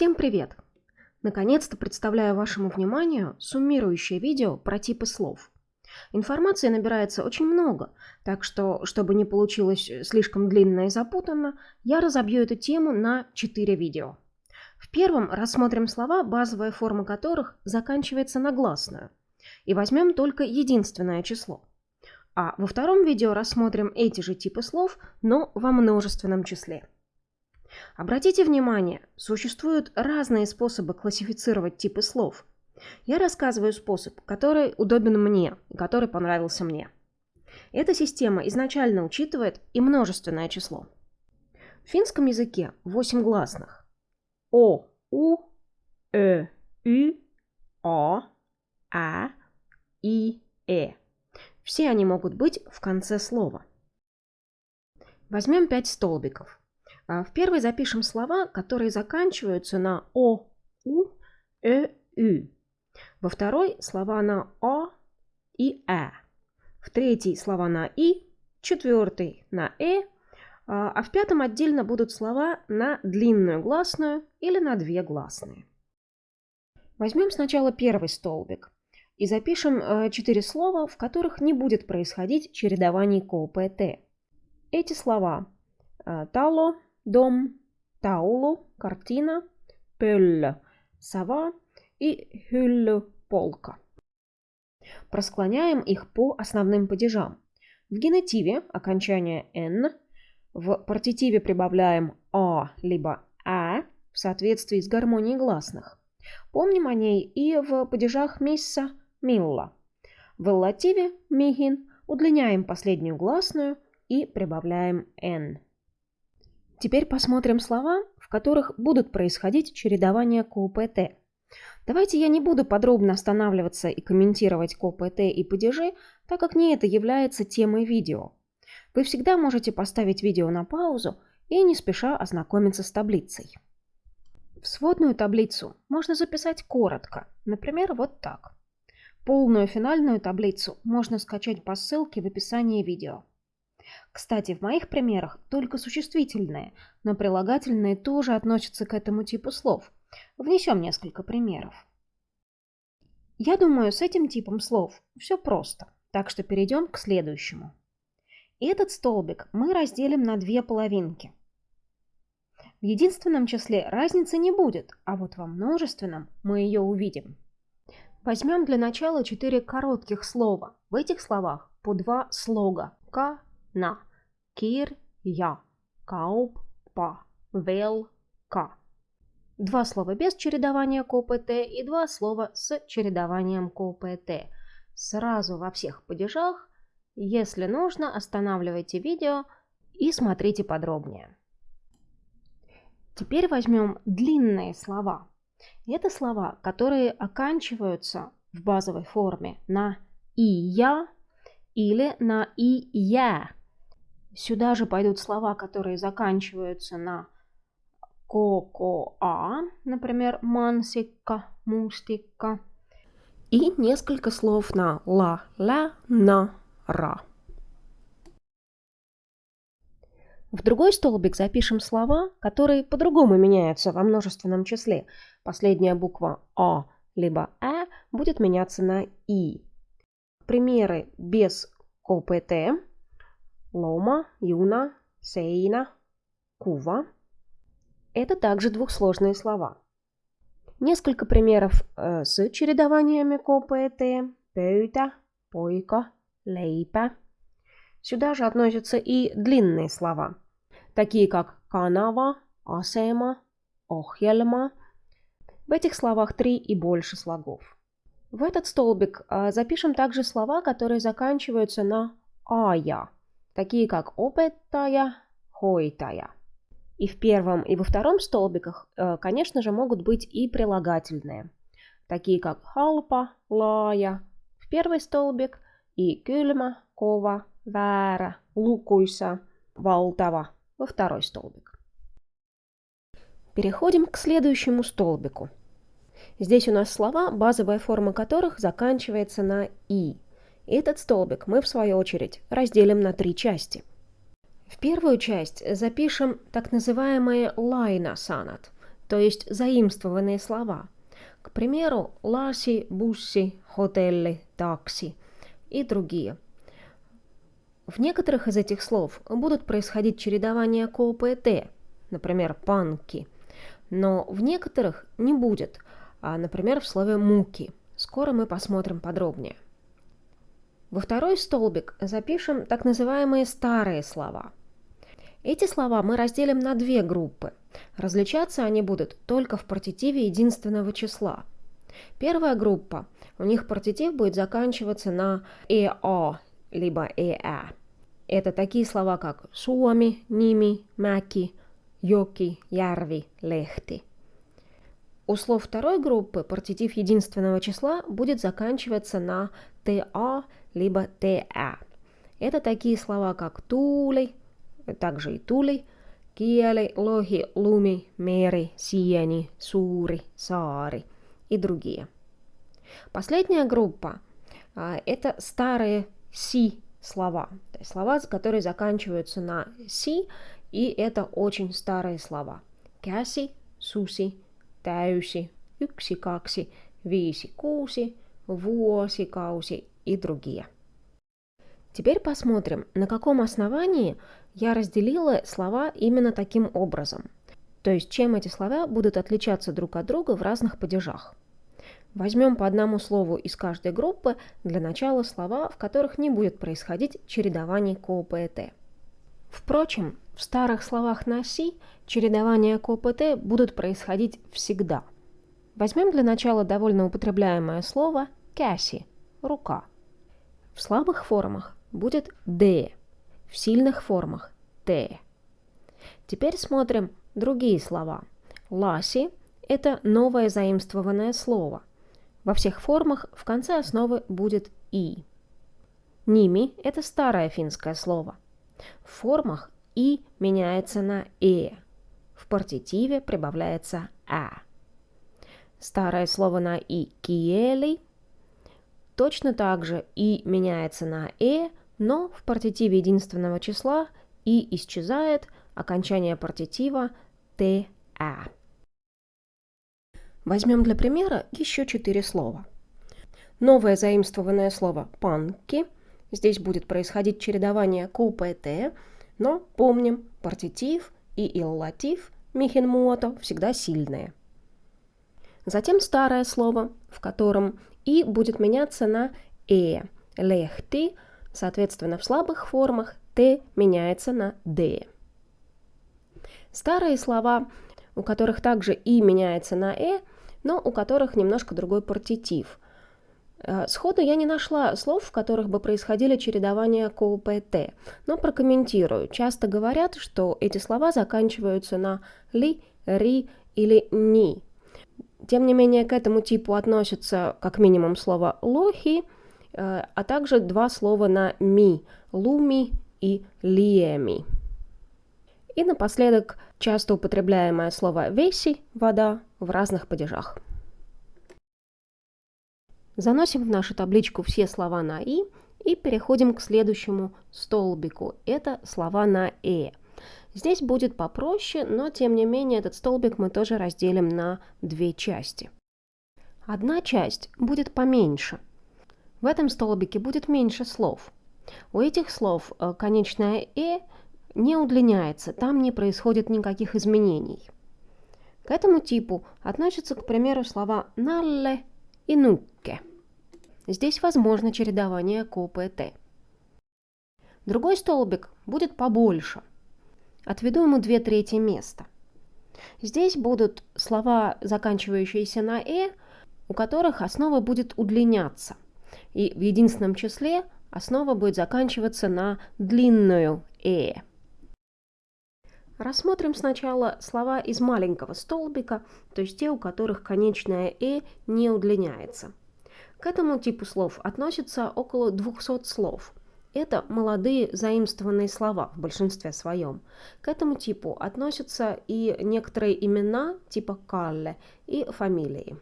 Всем привет! Наконец-то представляю вашему вниманию суммирующее видео про типы слов. Информации набирается очень много, так что, чтобы не получилось слишком длинно и запутанно, я разобью эту тему на 4 видео. В первом рассмотрим слова, базовая форма которых заканчивается на гласную, и возьмем только единственное число. А во втором видео рассмотрим эти же типы слов, но во множественном числе. Обратите внимание, существуют разные способы классифицировать типы слов. Я рассказываю способ, который удобен мне и который понравился мне. Эта система изначально учитывает и множественное число. В финском языке 8 гласных. О, У, Э, Ü, О, А, И, Э. Все они могут быть в конце слова. Возьмем 5 столбиков. А, в первой запишем слова, которые заканчиваются на О, У, Э, Ü. Во второй слова на О и Э. В третьей слова на И, четвертый на Э, а, а в пятом отдельно будут слова на длинную гласную или на две гласные. Возьмем сначала первый столбик и запишем э, четыре слова, в которых не будет происходить чередование КОПТ. Эти слова э, тало, дом, таулу, картина, пölлö, сова и hylly, полка. Просклоняем их по основным падежам. В генетиве окончание «н», в партитиве прибавляем «а» либо «а» в соответствии с гармонией гласных. Помним о ней и в падежах «мисса», «милла». В эллативе «михин» удлиняем последнюю гласную и прибавляем «н». Теперь посмотрим слова, в которых будут происходить чередования КОПТ. Давайте я не буду подробно останавливаться и комментировать КОПТ и падежи, так как не это является темой видео. Вы всегда можете поставить видео на паузу и не спеша ознакомиться с таблицей. В сводную таблицу можно записать коротко, например, вот так. Полную финальную таблицу можно скачать по ссылке в описании видео. Кстати, в моих примерах только существительные, но прилагательные тоже относятся к этому типу слов. Внесем несколько примеров. Я думаю, с этим типом слов все просто, так что перейдем к следующему. Этот столбик мы разделим на две половинки. В единственном числе разницы не будет, а вот во множественном мы ее увидим. Возьмем для начала четыре коротких слова. В этих словах по два слога – «ка», на кир я kaup па вел ка. Два слова без чередования КОПТ и два слова с чередованием КОПТ. Сразу во всех падежах. Если нужно, останавливайте видео и смотрите подробнее. Теперь возьмем длинные слова. Это слова, которые оканчиваются в базовой форме на «и я» или на «и я», Сюда же пойдут слова, которые заканчиваются на ко-ко-а, например, мансика, мустика. И несколько слов на ла, ла, на, ра. В другой столбик запишем слова, которые по-другому меняются во множественном числе. Последняя буква А либо А будет меняться на И. Примеры без КПТ Лома, юна, сейна, кува. Это также двухсложные слова. Несколько примеров э, с чередованиями КПТ. Пöytä, поика, лейпа. Сюда же относятся и длинные слова, такие как канава, асема, охельма. В этих словах три и больше слогов. В этот столбик э, запишем также слова, которые заканчиваются на ая такие как опетая, хойтая. И в первом, и во втором столбиках, э, конечно же, могут быть и прилагательные, такие как халпа, лая в первый столбик и кylmä, кова, väärä, лукуйса, valtava во второй столбик. Переходим к следующему столбику. Здесь у нас слова, базовая форма которых заканчивается на «и», этот столбик мы, в свою очередь, разделим на три части. В первую часть запишем так называемые лайна санат, то есть заимствованные слова. К примеру, ласи, бусси, хотелли, такси и другие. В некоторых из этих слов будут происходить чередования КОП и Т, например, панки, но в некоторых не будет, а, например, в слове муки. Скоро мы посмотрим подробнее. Во второй столбик запишем так называемые старые слова. Эти слова мы разделим на две группы. Различаться они будут только в партитиве единственного числа. Первая группа, у них партитив будет заканчиваться на «эо» либо «эа». Это такие слова, как «суоми», «ними», «маки», «йоки», «ярви», «лехти». У слов второй группы партитив единственного числа будет заканчиваться на «та» либо «та». Это такие слова, как «тули», также и «тули», «киели», «лохи», «луми», «мери», «сиени», «сури», «саари» и другие. Последняя группа а, – это старые «си» слова, то есть слова, которые заканчиваются на «си», и это очень старые слова. Käsi, susi, täysi, yksi, kaksi, viisi, kuusi, vuosikausi и другие. Теперь посмотрим, на каком основании я разделила слова именно таким образом. То есть, чем эти слова будут отличаться друг от друга в разных падежах. Возьмем по одному слову из каждой группы для начала слова, в которых не будет происходить чередование K, P и T. Впрочем, в старых словах на «si» чередования K, P и T будут происходить всегда. Возьмем для начала довольно употребляемое слово «кяси» – «рука». В слабых формах будет «д», в сильных формах «т». Теперь смотрим другие слова. «Ласи» – это новое заимствованное слово. Во всех формах в конце основы будет «и». «Ними» – это старое финское слово. В формах «и» меняется на «э». В партитиве прибавляется «а». Старое слово на «и» – «киели». Точно так же «и» меняется на «э», но в партитиве единственного числа «и» исчезает, окончание партитива «т-а». Возьмем для примера еще четыре слова. Новое заимствованное слово «панки». Здесь будет происходить чередование КУП и Т, но помним, партитив и иллатив михенмуото всегда сильные. Затем старое слово, в котором «и» будет меняться на «э», «лехти», Соответственно, в слабых формах «т» меняется на «д». Старые слова, у которых также «и» меняется на «э», но у которых немножко другой партитив. Э, сходу я не нашла слов, в которых бы происходили чередования КОПТ, но прокомментирую. Часто говорят, что эти слова заканчиваются на «ли», «ри» или «ни». Тем не менее, к этому типу относятся как минимум слово «лохи», Э, а также два слова на «ми» – «луми» и «лиеми». И напоследок часто употребляемое слово «веси» – «вода» в разных падежах. Заносим в нашу табличку все слова на «и» и переходим к следующему столбику. Это слова на «э». Здесь будет попроще, но тем не менее этот столбик мы тоже разделим на две части. Одна часть будет поменьше – в этом столбике будет меньше слов. У этих слов э, конечное «э» не удлиняется, там не происходит никаких изменений. К этому типу относятся, к примеру, слова «налле» и «нукке». Здесь возможно чередование КОП и Т. Другой столбик будет побольше. Отведу ему две трети места. Здесь будут слова, заканчивающиеся на «э», у которых основа будет удлиняться – и в единственном числе основа будет заканчиваться на длинную «э». Рассмотрим сначала слова из маленького столбика, то есть те, у которых конечное «э» не удлиняется. К этому типу слов относится около 200 слов. Это молодые заимствованные слова в большинстве своем. К этому типу относятся и некоторые имена типа «калле» и фамилии.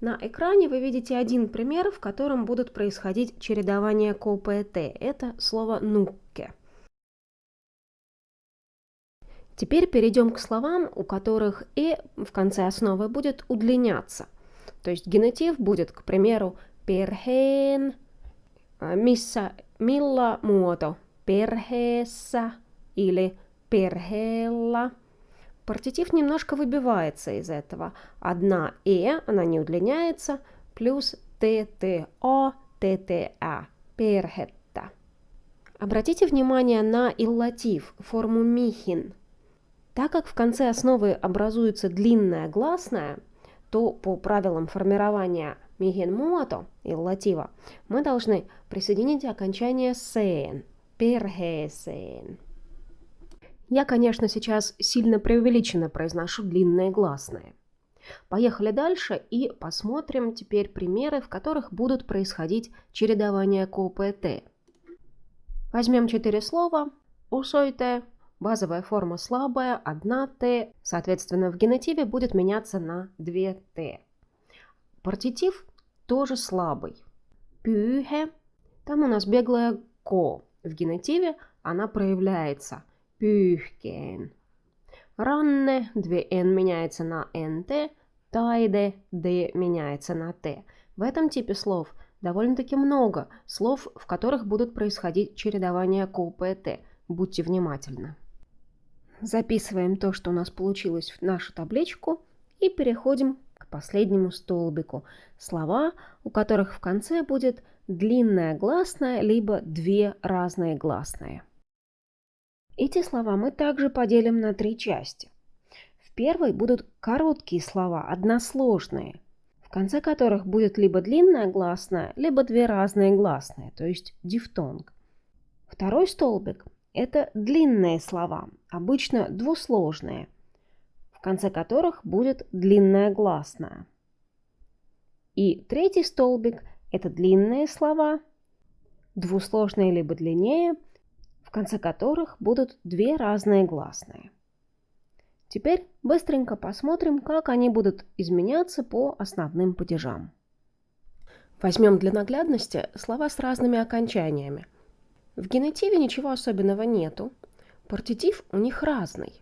На экране вы видите один пример, в котором будут происходить чередования КОП и Т. Это слово «нукке». Теперь перейдем к словам, у которых «э» в конце основы будет удлиняться. То есть генетив будет, к примеру, perheen, missä, milla muoto, perheessä или perheellä. Партитив немножко выбивается из этого. Одна «э», она не удлиняется, плюс «тто», «тта», «перхетта». Обратите внимание на иллатив, форму «михин». Так как в конце основы образуется длинная гласная, то по правилам формирования михин муато, иллатива, мы должны присоединить окончание «сeen», «перхесeen». Я, конечно, сейчас сильно преувеличенно произношу длинные гласные. Поехали дальше и посмотрим теперь примеры, в которых будут происходить чередования КПТ. Возьмем четыре слова. Усойте, базовая форма слабая, одна Т, соответственно, в генетиве будет меняться на 2 Т. Партитив тоже слабый. Пюхе, там у нас беглая ко. В генетиве она проявляется – pyyhkeen. Ранне, две «н» меняется на «нт», тайде, «д» меняется на «т». В этом типе слов довольно-таки много слов, в которых будут происходить чередования КУПТ. Будьте внимательны. Записываем то, что у нас получилось в нашу табличку и переходим к последнему столбику. Слова, у которых в конце будет длинная гласная, либо две разные гласные. Эти слова мы также поделим на три части. В первой будут короткие слова, односложные, в конце которых будет либо длинная гласная, либо две разные гласные, то есть дифтонг. Второй столбик – это длинные слова, обычно двусложные, в конце которых будет длинная гласная. И третий столбик – это длинные слова, двусложные либо длиннее – в конце которых будут две разные гласные. Теперь быстренько посмотрим, как они будут изменяться по основным падежам. Возьмем для наглядности слова с разными окончаниями. В генетиве ничего особенного нету. Партитив у них разный.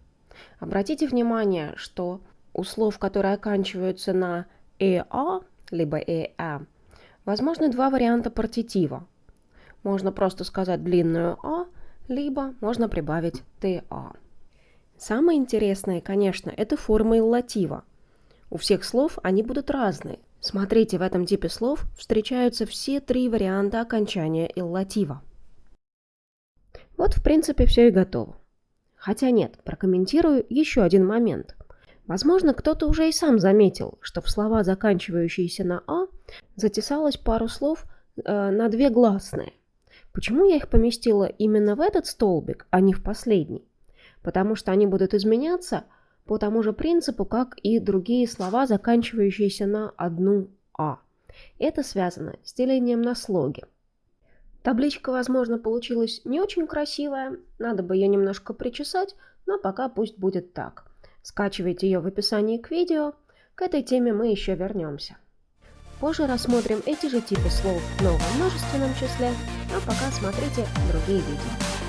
Обратите внимание, что у слов, которые оканчиваются на «эа» либо «эа», возможны два варианта партитива. Можно просто сказать длинную «а» либо можно прибавить TA. Самое интересное, конечно, это форма иллатива. У всех слов они будут разные. Смотрите, в этом типе слов встречаются все три варианта окончания иллатива. Вот, в принципе, все и готово. Хотя нет, прокомментирую еще один момент. Возможно, кто-то уже и сам заметил, что в слова, заканчивающиеся на «а», затесалось пару слов э, на две гласные – Почему я их поместила именно в этот столбик, а не в последний? Потому что они будут изменяться по тому же принципу, как и другие слова, заканчивающиеся на одну «а». Это связано с делением на слоги. Табличка, возможно, получилась не очень красивая, надо бы ее немножко причесать, но пока пусть будет так. Скачивайте ее в описании к видео, к этой теме мы еще вернемся. Позже рассмотрим эти же типы слов в новом множественном числе, а пока смотрите другие видео.